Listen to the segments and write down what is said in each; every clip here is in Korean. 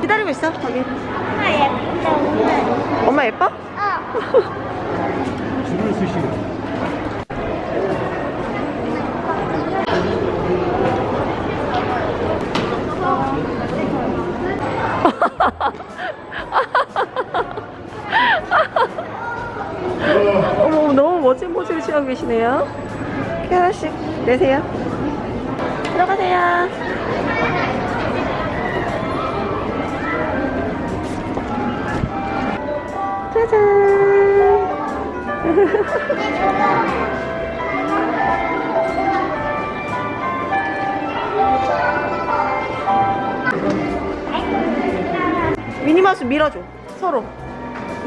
기다리고 있어 거기 엄마 오늘. 엄마 예뻐? 어. 줄을 쓰시고. 어머 너무 멋진 포즈를 취하고 계시네요 하나씩 내세요 들어가세요. 짜잔. 미니마우스 밀어줘 서로.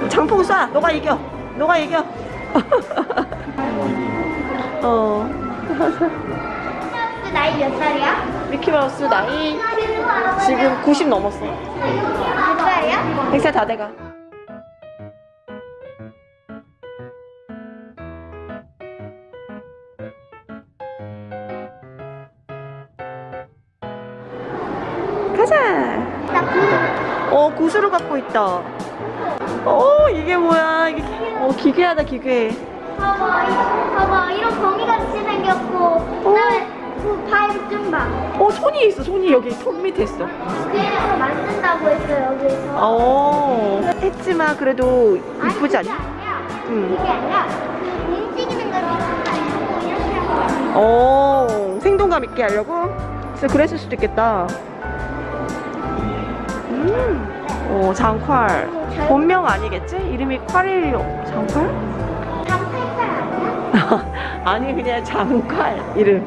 장풍 쏴. 너가 이겨. 너가 이겨. 어. 그 나이 몇 살이야? 미키마우스 나이 지금 90 넘었어. 몇 살이야? 100살 다 돼가. 가자. 나 그. 어 구슬을 갖고 있다. 어 이게 뭐야? 이게 기- 어 기괴하다 기괴. 봐봐, 이- 봐봐, 이런 거미 같이 생겼고, 그 다음에 좀 봐. 어 손이 있어 손이 여기 턱 밑에 있어 그래서 만든다고 했어 여기서. 어 했지만 그래도 이쁘지 아니야. 응. 그게 아니라 그 움직이는 걸 이렇게 하고. 어 생동감 있게 하려고? 진짜 그랬을 수도 있겠다 음 어 장활 본명 아니겠지? 이름이 콸이 장활? 장팔팔 아니야? 아니 그냥 장활 이름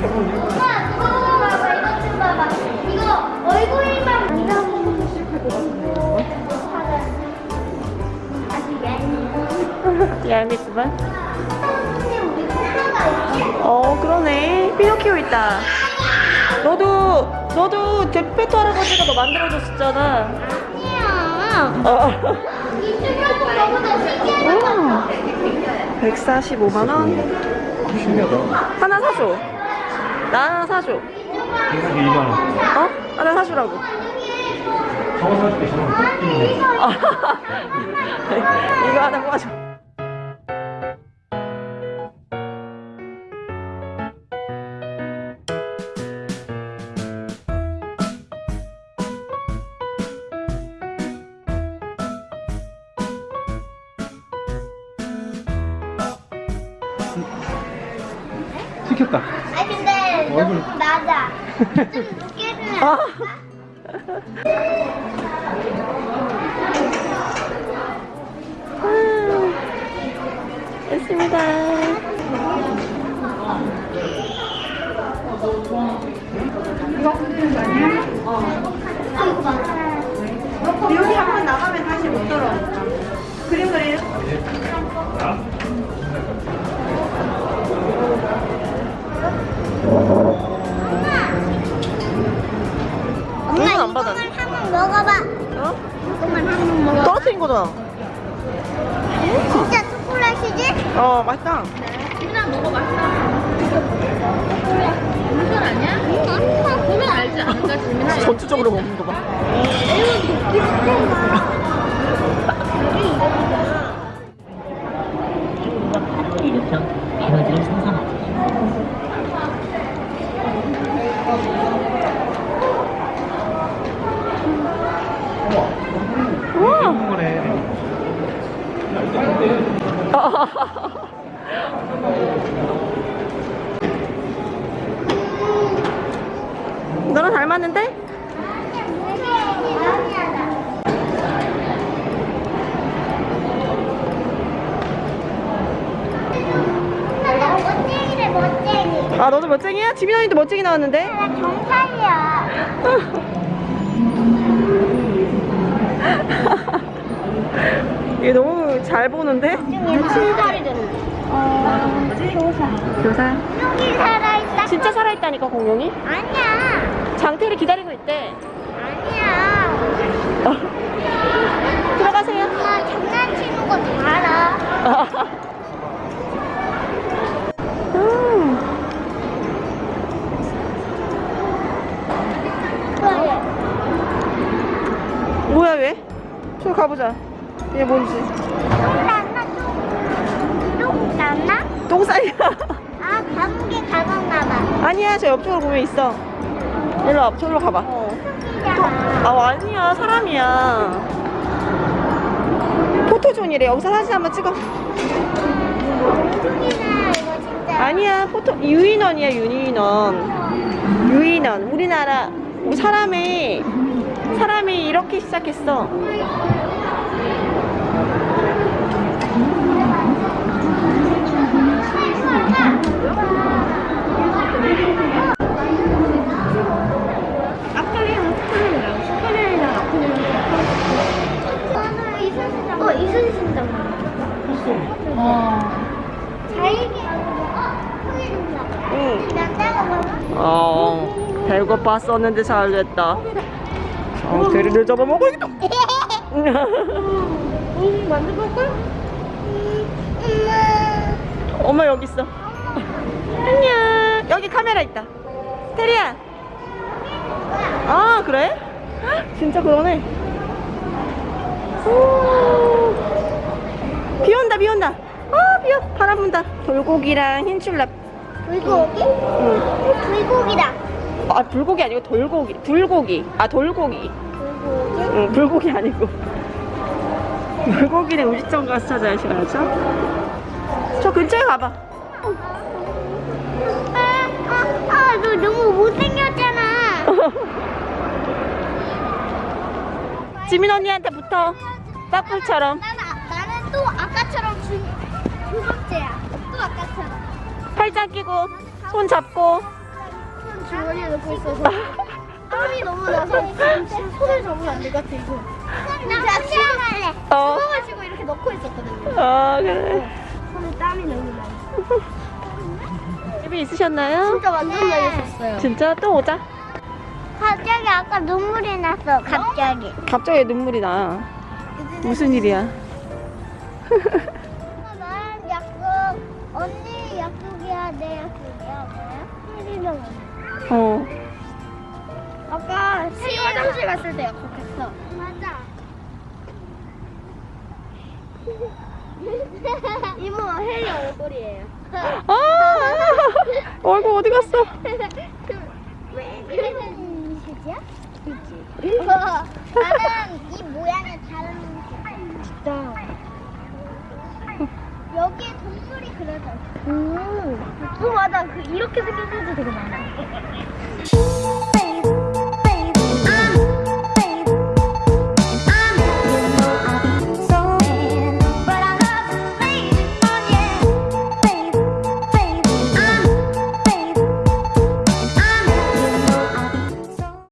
코너가 있지? 어 그러네 피노키오 있다 너도 너도 데페토 할아버지가 너 만들어줬었잖아 아니야. 어. 이 너보다 신기하다. 145만원 신기하다. 하나 사줘 나 사줘 이게 2만원. 어? 하나 사주라고 저거 사줄게, 저거. 아니 이거 이거 하나 모아줘 시켰다. 아 근데 얼굴. 너무 낮아. 좀 높게 해주면 아. 안 될까? 됐습니다 아이고 많아. 여기 한 번 나가면 다시 못 돌아오니까 그림 그래요? 거잖아 진짜 초콜릿이지? 어 맛있다. 보면 알지 않을까? 전투적으로 먹는 거 봐 너랑 닮았는데? 멋쟁이래 멋쟁이. 아 너도 멋쟁이야? 지민 언니도 멋쟁이 나왔는데? 나 경찰이야. 얘 너무 잘 보는데? 출발이 되는 어... 교사. 교사? 여기 살아있다. 진짜 살아있다니까 공룡이? 아니야. 장태를 기다리고 있대. 아니야. 어. 들어가세요. 엄마 장난치는 거 알아. 음. 뭐야 왜? 저 가보자. 얘 뭔지. 똥 났나 똥? 똥싸이야. 아 감기 가봤나 봐. 아니야, 저 옆쪽으로 보면 있어. 일로 와, 저기로 가봐. 똥이잖아. 아, 아니야, 사람이야. 포토존이래. 여기서 사진 한번 찍어. 아니야, 포토, 유인원이야, 유인원. 유인원. 우리나라, 우리 사람이, 사람이 이렇게 시작했어. 저는 이순신당. 어 이순신당. 자이게. 어 보이는다. 응. 남자가 뭐? 어, 배고팠었는데 잘 됐다. 어, 대리를 잡아먹어야겠다. 응 만져볼까? 엄마. 엄마 여기 있어. 안녕. 여기 카메라 있다. 테리야. 아 그래? 헉, 진짜 그러네. 오. 비 온다 비 온다. 아 비오 바람 분다. 돌고기랑 흰줄랍. 불고기? 응. 불고기다. 아 불고기 아니고 돌고기. 불고기. 아 돌고기. 불고기? 응 불고기 아니고. 불고기는 우리점 가서 찾아야죠. 저 근처에 가봐. 아, 아, 아, 너 너무 못생겼잖아. 지민 언니한테 붙어. 빠꿀처럼. 나는, 아- 나는 또 아까처럼 두, 두 번째야. 또 아까처럼. 팔짱 끼고 손 잡고. 넣고 있어서. 땀이 너무 나서 손을 잡으면 안 될 것 같아, 이거. 나 수영할래. 어. 수영가지고 이렇게 넣고 있었거든요. 아 그래. 손에 땀이 너무 나. 집에 있으셨나요? 진짜 완전 많이 썼어요. 진짜 또 오자. 갑자기 아까 눈물이 났어, 갑자기. 갑자기 눈물이 나. 무슨 일이야? 나랑 약속, 언니 약속이야, 내 약속이야, 뭐야? 혜리랑 어. 아까 새 화장실 갔을 때 약속했어. 맞아. 이모 혜리 얼굴이에요. 아 얼굴 어디 갔어? 왜 그런 짓이야? 그치. 나는 이 모양이 다른 거. 진짜. 여기에 동물이 그려져 있어. 음. 어, 맞아. 그 이렇게 생긴 사진 되게 많아.